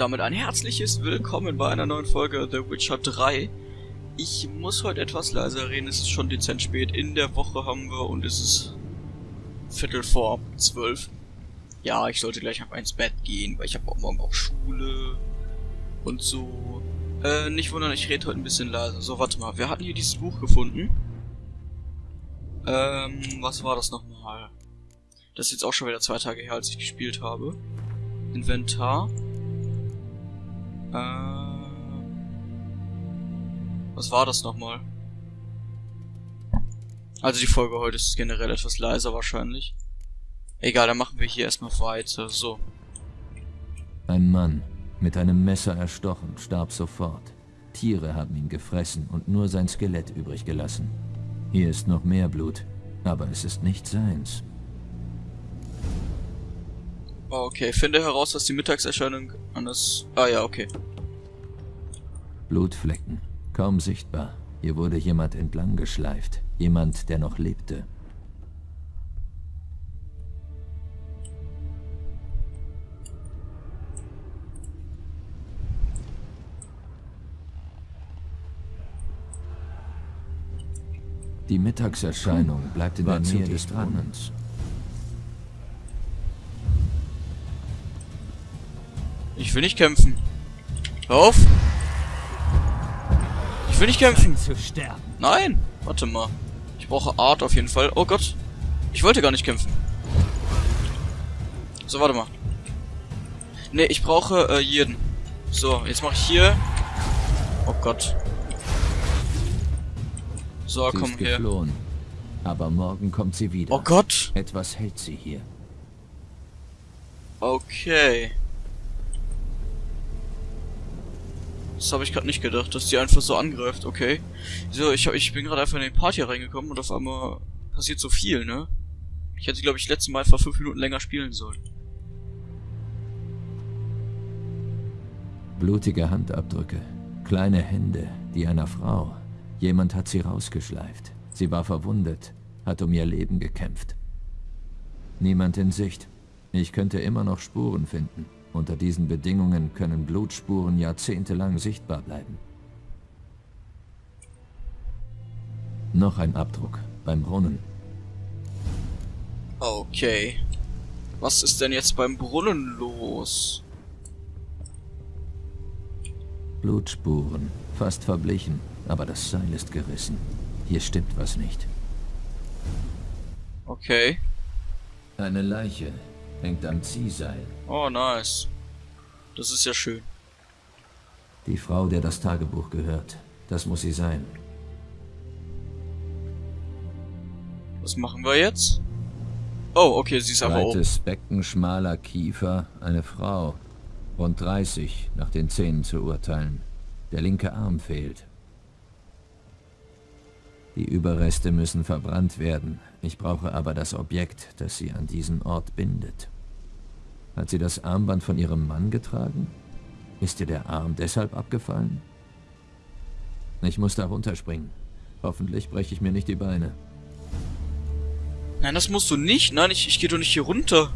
damit ein herzliches Willkommen bei einer neuen Folge The Witcher 3. Ich muss heute etwas leiser reden, es ist schon dezent spät. In der Woche haben wir und es ist Viertel vor zwölf. Ja, ich sollte gleich ab ins Bett gehen, weil ich habe morgen auch Schule und so. Äh, nicht wundern, ich rede heute ein bisschen leiser. So, warte mal, wir hatten hier dieses Buch gefunden. Ähm, was war das nochmal? Das ist jetzt auch schon wieder zwei Tage her, als ich gespielt habe. Inventar. Äh, was war das nochmal? Also die Folge heute ist generell etwas leiser wahrscheinlich. Egal, dann machen wir hier erstmal weiter. So. Ein Mann, mit einem Messer erstochen, starb sofort. Tiere haben ihn gefressen und nur sein Skelett übrig gelassen. Hier ist noch mehr Blut, aber es ist nicht seins. Okay, finde heraus, was die Mittagserscheinung an das... Ah ja, okay. Blutflecken, kaum sichtbar. Hier wurde jemand entlang geschleift. Jemand, der noch lebte. Die Mittagserscheinung bleibt in der Nähe des Brunnens. Ich will nicht kämpfen. Hör auf! Ich will nicht kämpfen. Nein! Warte mal. Ich brauche Art auf jeden Fall. Oh Gott. Ich wollte gar nicht kämpfen. So, warte mal. Ne, ich brauche äh, jeden. So, jetzt mache ich hier. Oh Gott. So, sie komm ist her. geflohen. Aber morgen kommt sie wieder. Oh Gott. Etwas hält sie hier. Okay. Das habe ich gerade nicht gedacht, dass die einfach so angreift. Okay. So, ich, ich bin gerade einfach in den Part hier reingekommen und auf einmal passiert so viel, ne? Ich hätte, glaube ich, letztes Mal einfach fünf Minuten länger spielen sollen. Blutige Handabdrücke. Kleine Hände, die einer Frau. Jemand hat sie rausgeschleift. Sie war verwundet, hat um ihr Leben gekämpft. Niemand in Sicht. Ich könnte immer noch Spuren finden. Unter diesen Bedingungen können Blutspuren jahrzehntelang sichtbar bleiben. Noch ein Abdruck beim Brunnen. Okay. Was ist denn jetzt beim Brunnen los? Blutspuren, fast verblichen, aber das Seil ist gerissen. Hier stimmt was nicht. Okay. Eine Leiche hängt am Ziehseil. Oh, nice. Das ist ja schön. Die Frau, der das Tagebuch gehört. Das muss sie sein. Was machen wir jetzt? Oh, okay, sie ist einfach oben. Breites Becken, schmaler Kiefer, eine Frau. Rund 30, nach den Zähnen zu urteilen. Der linke Arm fehlt. Die Überreste müssen verbrannt werden. Ich brauche aber das Objekt, das sie an diesen Ort bindet. Hat sie das Armband von ihrem Mann getragen? Ist ihr der Arm deshalb abgefallen? Ich muss da runterspringen. Hoffentlich breche ich mir nicht die Beine. Nein, das musst du nicht. Nein, ich, ich gehe doch nicht hier runter.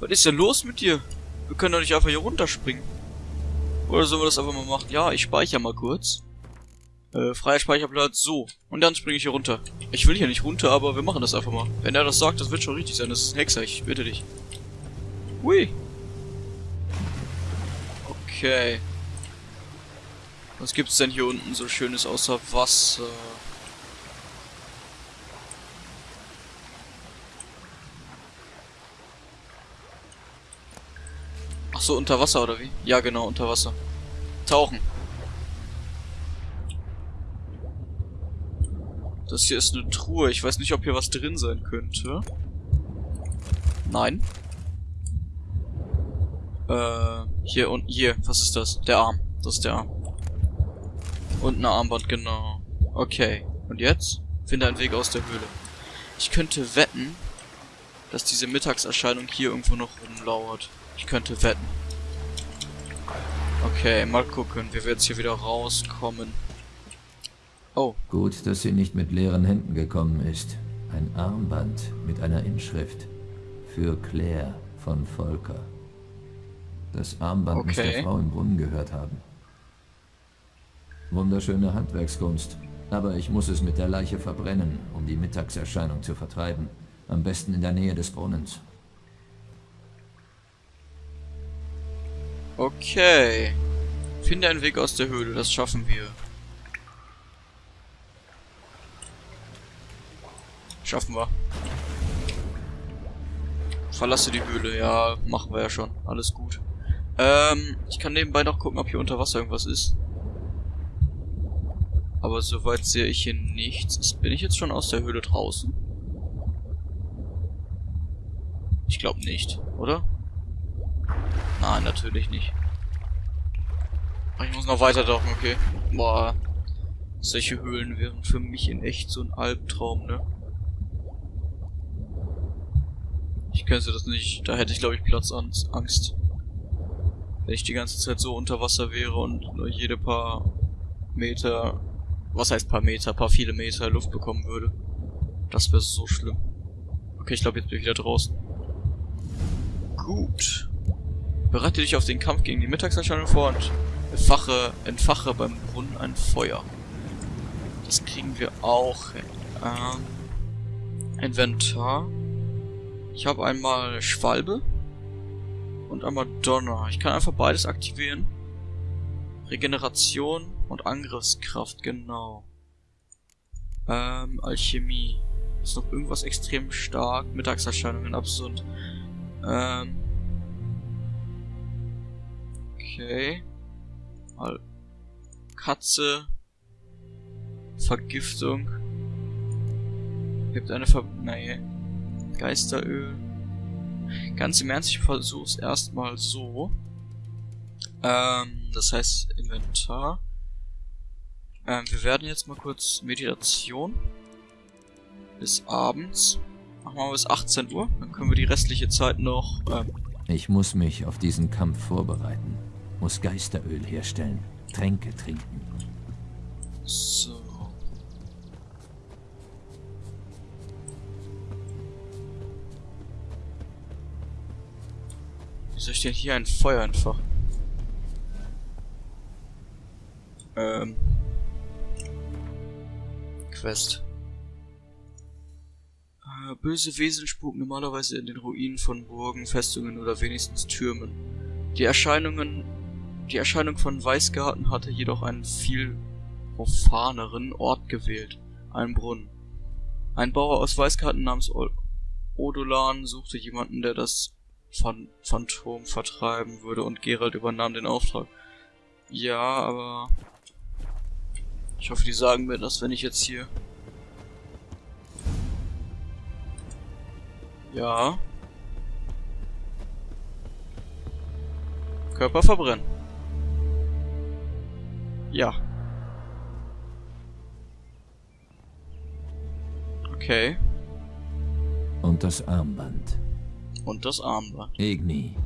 Was ist denn los mit dir? Wir können doch nicht einfach hier runterspringen. Oder sollen wir das einfach mal machen? Ja, ich speichere mal kurz. Äh, freier Speicherplatz, so. Und dann springe ich hier runter. Ich will hier nicht runter, aber wir machen das einfach mal. Wenn er das sagt, das wird schon richtig sein. Das ist ein Hexer, ich bitte dich. Hui. Okay. Was gibt's denn hier unten so schönes außer Wasser? Ach so, unter Wasser oder wie? Ja, genau, unter Wasser. Tauchen. Das hier ist eine Truhe. Ich weiß nicht, ob hier was drin sein könnte. Nein. Äh, hier und hier. Was ist das? Der Arm. Das ist der Arm. Und ein Armband, genau. Okay. Und jetzt? Finde einen Weg aus der Höhle. Ich könnte wetten, dass diese Mittagserscheinung hier irgendwo noch rumlauert. Ich könnte wetten. Okay, mal gucken, wie wir jetzt hier wieder rauskommen. Oh, Gut, dass sie nicht mit leeren Händen gekommen ist. Ein Armband mit einer Inschrift. Für Claire von Volker. Das Armband muss der Okay. Frau im Brunnen gehört haben. Wunderschöne Handwerkskunst. Aber ich muss es mit der Leiche verbrennen, um die Mittagserscheinung zu vertreiben. Am besten in der Nähe des Brunnens. Okay. Finde einen Weg aus der Höhle, das schaffen wir. Schaffen wir. Verlasse die Höhle, ja, machen wir ja schon. Alles gut. Ähm, ich kann nebenbei noch gucken, ob hier unter Wasser irgendwas ist. Aber soweit sehe ich hier nichts. Bin ich jetzt schon aus der Höhle draußen? Ich glaube nicht, oder? Nein, natürlich nicht. Ach, Ich muss noch weiter tauchen, okay. Boah. Solche Höhlen wären für mich in echt so ein Albtraum, ne? Ich könnte das nicht. Da hätte ich, glaube ich, Platzangst. Wenn ich die ganze Zeit so unter Wasser wäre und nur jede paar Meter, was heißt paar Meter, paar viele Meter Luft bekommen würde. Das wäre so schlimm. Okay, ich glaube, jetzt bin ich wieder draußen. Gut. Bereite dich auf den Kampf gegen die Mittagserscheinung vor und entfache, entfache beim Brunnen ein Feuer. Das kriegen wir auch hin. Ähm, Inventar. Ich habe einmal Schwalbe und einmal Donner. Ich kann einfach beides aktivieren. Regeneration und Angriffskraft, genau. Ähm, Alchemie. Ist noch irgendwas extrem stark. Mittagserscheinungen absurd. Ähm. Okay. Mal. Katze. Vergiftung. Gibt eine Ver... Nee. Geisteröl. Ganz im Ernst, ich versuch's erstmal so. Ähm, das heißt Inventar. Ähm, wir werden jetzt mal kurz Meditation. Bis abends. Machen wir mal bis 18 Uhr. Dann können wir die restliche Zeit noch, ähm, Ich muss mich auf diesen Kampf vorbereiten. Muss Geisteröl herstellen. Tränke trinken. so. Wie soll ich denn hier ein Feuer entfachen? Ähm. Quest. Äh, böse Wesen spuken normalerweise in den Ruinen von Burgen, Festungen oder wenigstens Türmen. Die Erscheinungen, die Erscheinung von Weißgarten hatte jedoch einen viel profaneren Ort gewählt. Ein Brunnen. Ein Bauer aus Weißgarten namens Odolan suchte jemanden, der das Phan Phantom vertreiben würde und Gerald übernahm den Auftrag. Ja, aber ich hoffe, die sagen mir das, wenn ich jetzt hier Ja. Körper verbrennen. Ja. Okay. Und das Armband. Und das Armband. Igni.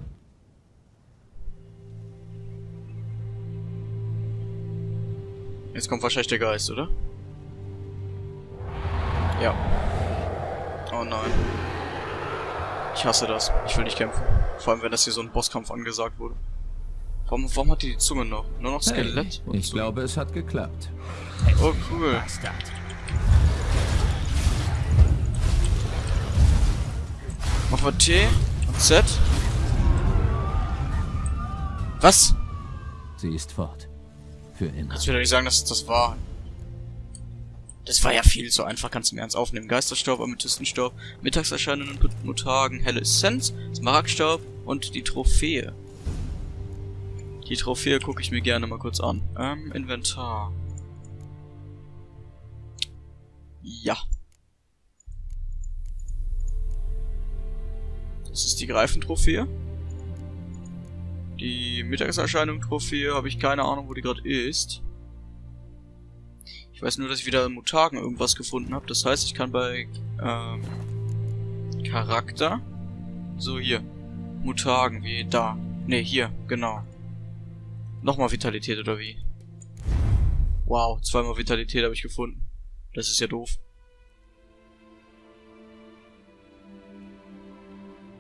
Jetzt kommt wahrscheinlich der Geist, oder? Ja. Oh nein. Ich hasse das. Ich will nicht kämpfen. Vor allem, wenn das hier so ein Bosskampf angesagt wurde. Warum, warum hat die die Zunge noch? Nur noch Skelett? Hey, ich glaube, es hat geklappt. Oh, cool. Machen T und Z. Was? Sie ist fort. Für immer. Kannst du mir doch nicht sagen, dass das war. Das war ja viel zu einfach, kannst du mir ernst aufnehmen. Geisterstaub, Amethystenstaub, Mittagserscheinungen und helle Essenz, Smaragdstaub und die Trophäe. Die Trophäe gucke ich mir gerne mal kurz an. Ähm, Inventar. Ja. Das ist die Greifentrophäe. Die Mittagserscheinung-Trophäe habe ich keine Ahnung, wo die gerade ist. Ich weiß nur, dass ich wieder in Mutagen irgendwas gefunden habe. Das heißt, ich kann bei ähm, Charakter so hier Mutagen wie da. Ne, hier, genau. Nochmal Vitalität oder wie? Wow, zweimal Vitalität habe ich gefunden. Das ist ja doof.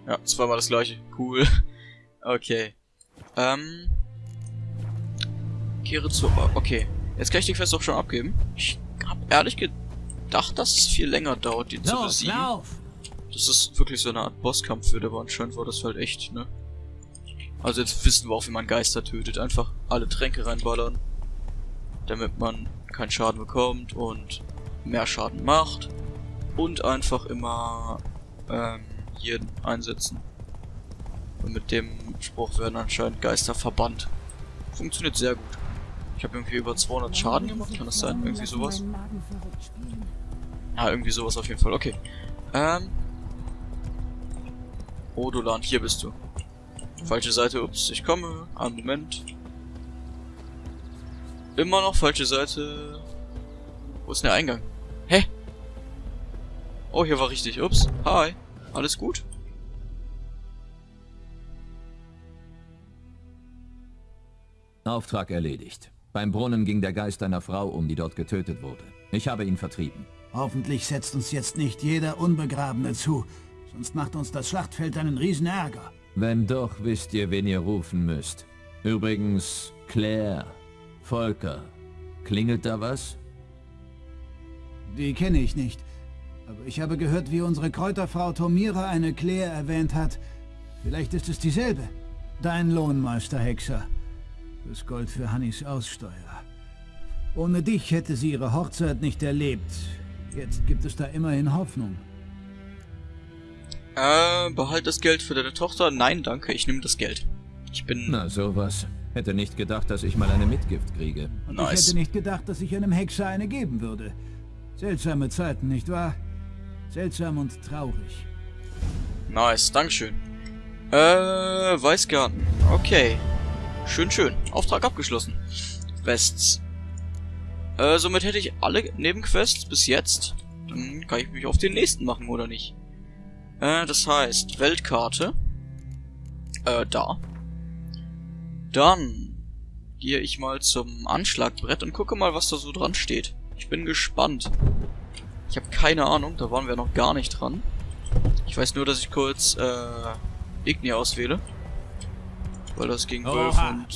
Ja, zweimal das gleiche. Cool. Okay. Ähm. Kehre zu... Okay. Jetzt kann ich die Quest auch schon abgeben. Ich habe ehrlich gedacht, dass es viel länger dauert, die zu besiegen. Das ist wirklich so eine Art Bosskampf wird, aber anscheinend war das halt echt, ne? Also jetzt wissen wir auch, wie man Geister tötet. Einfach alle Tränke reinballern. Damit man keinen Schaden bekommt und mehr Schaden macht. Und einfach immer ähm, hier einsetzen. Und mit dem Spruch werden anscheinend Geister verbannt. Funktioniert sehr gut. Ich habe irgendwie über 200 Schaden gemacht, kann das sein? Irgendwie sowas? Ja, irgendwie sowas auf jeden Fall. Okay. Ähm. Odolan, hier bist du. Falsche Seite, ups, ich komme. Einen Moment. Immer noch falsche Seite. Wo ist denn der Eingang? Hä? Oh, hier war richtig. Ups. Hi. Alles gut? Auftrag erledigt. Beim Brunnen ging der Geist einer Frau um, die dort getötet wurde. Ich habe ihn vertrieben. Hoffentlich setzt uns jetzt nicht jeder Unbegrabene zu, sonst macht uns das Schlachtfeld einen riesen Ärger. Wenn doch, wisst ihr, wen ihr rufen müsst. Übrigens, Claire, Volker. Klingelt da was? Die kenne ich nicht. Aber ich habe gehört, wie unsere Kräuterfrau Tomira eine Claire erwähnt hat. Vielleicht ist es dieselbe. Dein Lohnmeister, Hexer. Das Gold für Hannis Aussteuer. Ohne dich hätte sie ihre Hochzeit nicht erlebt. Jetzt gibt es da immerhin Hoffnung. Äh, behalt das Geld für deine Tochter? Nein, danke, ich nehme das Geld. Ich bin... Na, sowas. Hätte nicht gedacht, dass ich mal eine Mitgift kriege. Und nice. ich hätte nicht gedacht, dass ich einem Hexer eine geben würde. Seltsame Zeiten, nicht wahr? Seltsam und traurig. Nice, Dankeschön. Äh, Weißgarten. Okay. Schön, schön. Auftrag abgeschlossen. Quests. Äh, somit hätte ich alle Nebenquests bis jetzt. Dann kann ich mich auf den nächsten machen, oder nicht? Äh, das heißt, Weltkarte. Äh, da. Dann gehe ich mal zum Anschlagbrett und gucke mal, was da so dran steht. Ich bin gespannt. Ich habe keine Ahnung, da waren wir noch gar nicht dran. Ich weiß nur, dass ich kurz, äh, Igni auswähle. Weil das gegen Wölfe und...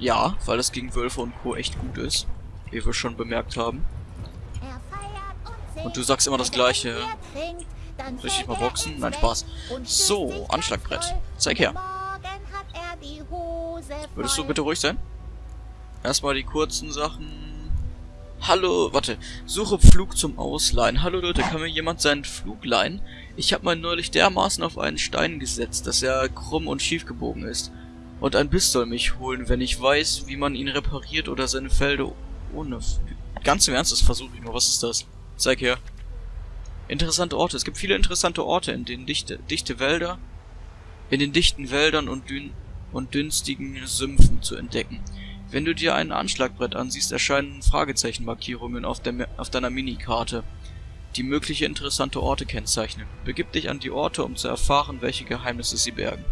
Ja, weil das gegen Wölfe und Co. echt gut ist. Wie wir schon bemerkt haben. Und du sagst immer das gleiche. Soll ich mal boxen? Nein, Spaß. So, Anschlagbrett. Zeig her. Würdest du bitte ruhig sein? Erstmal die kurzen Sachen. Hallo, warte. Suche Flug zum Ausleihen. Hallo Leute, kann mir jemand seinen Flug leihen? Ich habe mal neulich dermaßen auf einen Stein gesetzt, dass er krumm und schief gebogen ist. Und ein Biss soll mich holen, wenn ich weiß, wie man ihn repariert oder seine Felder ohne... Ganz im Ernst, das versuche ich mal. Was ist das? Zeig her. Interessante Orte. Es gibt viele interessante Orte, in denen dichte, dichte Wälder, in den dichten Wäldern und, dünn, und dünstigen Sümpfen zu entdecken. Wenn du dir ein Anschlagbrett ansiehst, erscheinen Fragezeichenmarkierungen auf, der, auf deiner Minikarte, die mögliche interessante Orte kennzeichnen. Begib dich an die Orte, um zu erfahren, welche Geheimnisse sie bergen.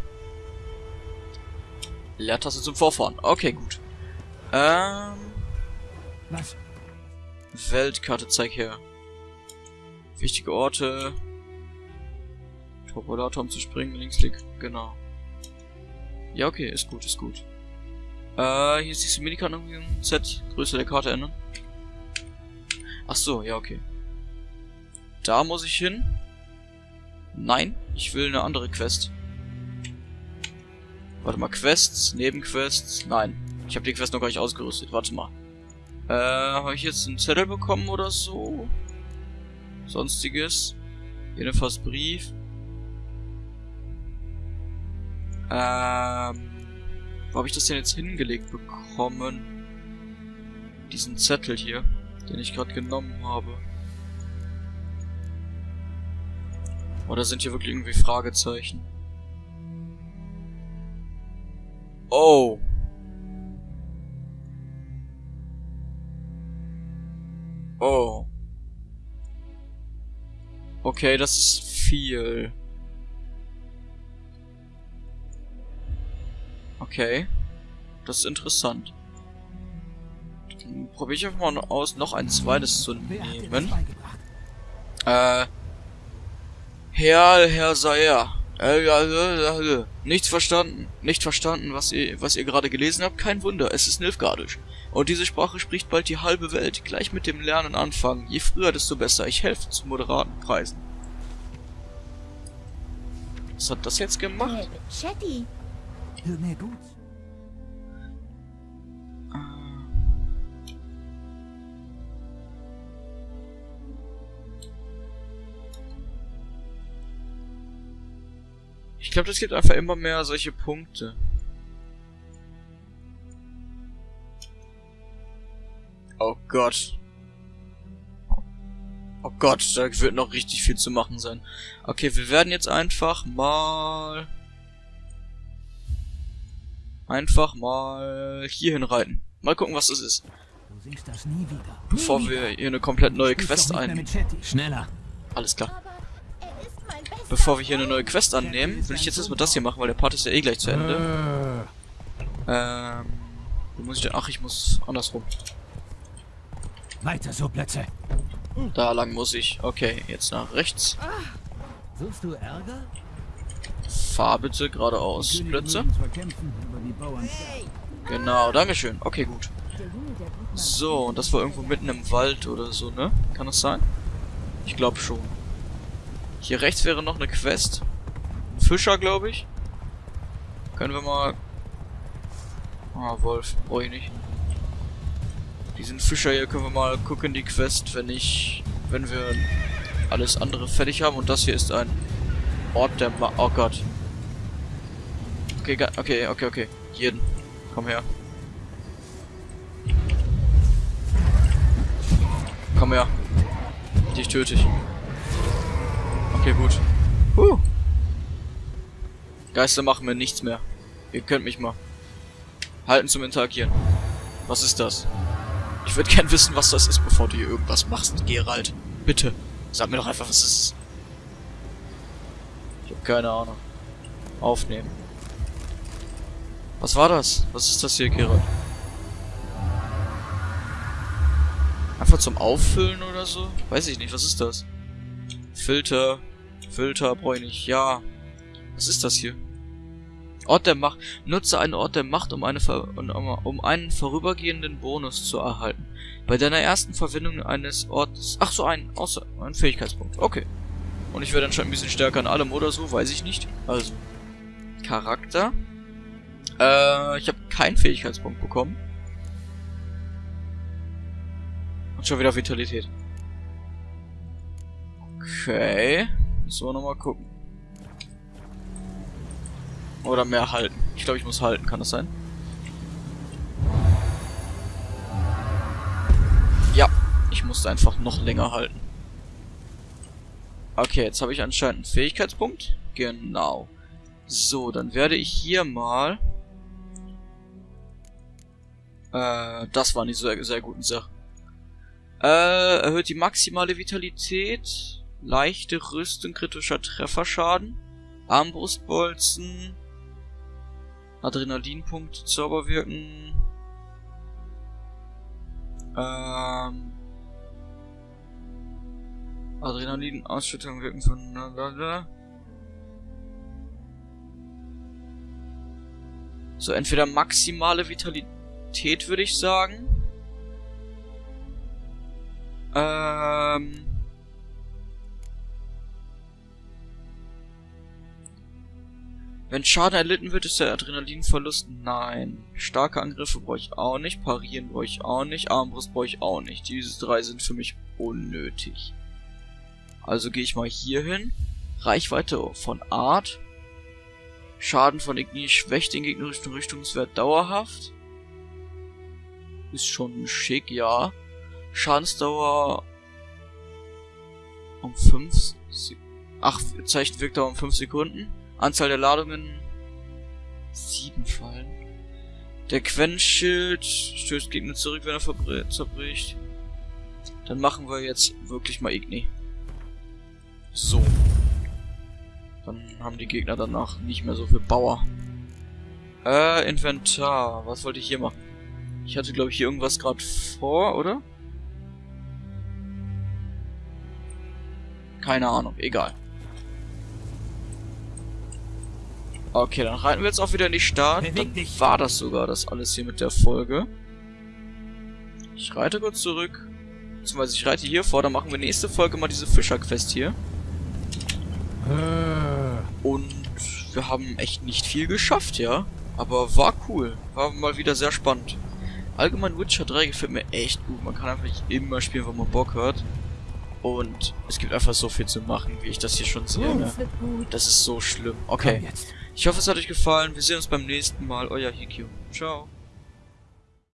Leertaste zum Vorfahren. Okay, gut. Ähm. Was? Weltkarte, zeig her. Wichtige Orte. Topolator, um zu springen, Linksklick, genau. Ja, okay, ist gut, ist gut. Äh, hier siehst du Minikarten Z, Größe der Karte ändern. Ach so, ja, okay. Da muss ich hin. Nein, ich will eine andere Quest. Warte mal, Quests, Nebenquests. Nein, ich habe die Quest noch gar nicht ausgerüstet. Warte mal. Äh, habe ich jetzt einen Zettel bekommen oder so? Sonstiges. Jedenfalls Brief. Ähm, wo habe ich das denn jetzt hingelegt bekommen? Diesen Zettel hier, den ich gerade genommen habe. Oder sind hier wirklich irgendwie Fragezeichen? Oh. Oh. Okay, das ist viel. Okay. Das ist interessant. Dann probiere ich einfach mal aus, noch ein zweites zu nehmen. Äh. Herr, Herr Sayer. Äh, ja, ja, ja, nichts verstanden. Nicht verstanden, was ihr, was ihr gerade gelesen habt. Kein Wunder, es ist Nilfgaardisch. Und diese Sprache spricht bald die halbe Welt. Gleich mit dem Lernen anfangen. Je früher, desto besser. Ich helfe zu moderaten Preisen. Was hat das jetzt gemacht? Äh, Chatty, Gut. Ich glaube, das gibt einfach immer mehr solche Punkte. Oh Gott. Oh Gott, da wird noch richtig viel zu machen sein. Okay, wir werden jetzt einfach mal... Einfach mal hierhin reiten. Mal gucken, was das ist. Bevor wir hier eine komplett neue Quest doch nicht mehr ein... mit Chatty. Schneller. Alles klar. Bevor wir hier eine neue Quest annehmen, will ich jetzt erstmal das hier machen, weil der Part ist ja eh gleich zu Ende. Ähm... Wo muss ich denn? Ach, ich muss andersrum. Weiter so, Plätze. Da lang muss ich. Okay, jetzt nach rechts. Suchst du Ärger? Fahr bitte geradeaus. Sterben. Genau, dankeschön. Okay, gut. So, und das war irgendwo mitten im Wald oder so, ne? Kann das sein? Ich glaube schon. Hier rechts wäre noch eine Quest. Ein Fischer, glaube ich. Können wir mal... Ah, Wolf. Brauche ich nicht. Diesen Fischer hier können wir mal gucken, die Quest, wenn ich... Wenn wir alles andere fertig haben. Und das hier ist ein Ort der Ma Oh Gott. Okay, okay, okay, okay. Jeden. Komm her. Komm her. Dich töte ich. Okay, gut. Huh. Geister machen mir nichts mehr. Ihr könnt mich mal. Halten zum Interagieren. Was ist das? Ich würde gern wissen, was das ist, bevor du hier irgendwas machst, Gerald. Bitte. Sag mir doch einfach, was es ist. Ich habe keine Ahnung. Aufnehmen. Was war das? Was ist das hier, Gerald? Einfach zum Auffüllen oder so? Weiß ich nicht, was ist das? Filter. Filter brauche ich. Ja. Was ist das hier? Ort der Macht. Nutze einen Ort der Macht, um, eine um, einen vorübergehenden Bonus zu erhalten. Bei deiner ersten Verwendung eines Ortes... Ach so, ein, außer, ein Fähigkeitspunkt. Okay. Und ich werde anscheinend ein bisschen stärker in allem oder so, weiß ich nicht. Also, Charakter. Äh, ich habe keinen Fähigkeitspunkt bekommen. Und schon wieder Vitalität. Okay. Müssen wir nochmal gucken. Oder mehr halten. Ich glaube, ich muss halten. Kann das sein? Ja. Ich musste einfach noch länger halten. Okay, jetzt habe ich anscheinend einen Fähigkeitspunkt. Genau. So, dann werde ich hier mal... Äh, das waren die sehr, sehr guten Sachen. Äh, erhöht die maximale Vitalität. Leichte Rüstung, kritischer Trefferschaden. Armbrustbolzen. Adrenalinpunkte, Zauberwirken. Ähm. Adrenalin-Ausschüttung wirken von... Blablabla. So, entweder maximale Vitalität, würde ich sagen. Ähm... Wenn Schaden erlitten wird, ist der Adrenalinverlust. Nein. Starke Angriffe brauche ich auch nicht. Parieren brauche ich auch nicht. Armbrust brauche ich auch nicht. Diese drei sind für mich unnötig. Also gehe ich mal hier hin. Reichweite von Art. Schaden von Igni schwächt den gegnerischen Richtungswert dauerhaft. Ist schon schick, ja. Schadensdauer um 5 Ach, Zeichen Wirkdauer um 5 Sekunden. Anzahl der Ladungen 7 Fallen. Der Quenchschild stößt Gegner zurück, wenn er zerbricht. Dann machen wir jetzt wirklich mal Igni. So. Dann haben die Gegner danach nicht mehr so viel Bauer. Äh, Inventar. Was wollte ich hier machen? Ich hatte, glaube ich, hier irgendwas gerade vor, oder? Keine Ahnung, egal. Okay, dann reiten wir jetzt auch wieder in die Stadt. Dann war das sogar das alles hier mit der Folge. Ich reite kurz zurück. Beziehungsweise ich reite hier vor, dann machen wir nächste Folge mal diese Fischer-Quest hier. Und wir haben echt nicht viel geschafft, ja. Aber war cool. War mal wieder sehr spannend. Allgemein Witcher 3 gefällt mir echt gut. Man kann einfach immer spielen, wo man Bock hat. Und es gibt einfach so viel zu machen, wie ich das hier schon sehe. Ne? Das ist so schlimm. Okay. Ich hoffe, es hat euch gefallen. Wir sehen uns beim nächsten Mal. Euer Hikyo. Ciao.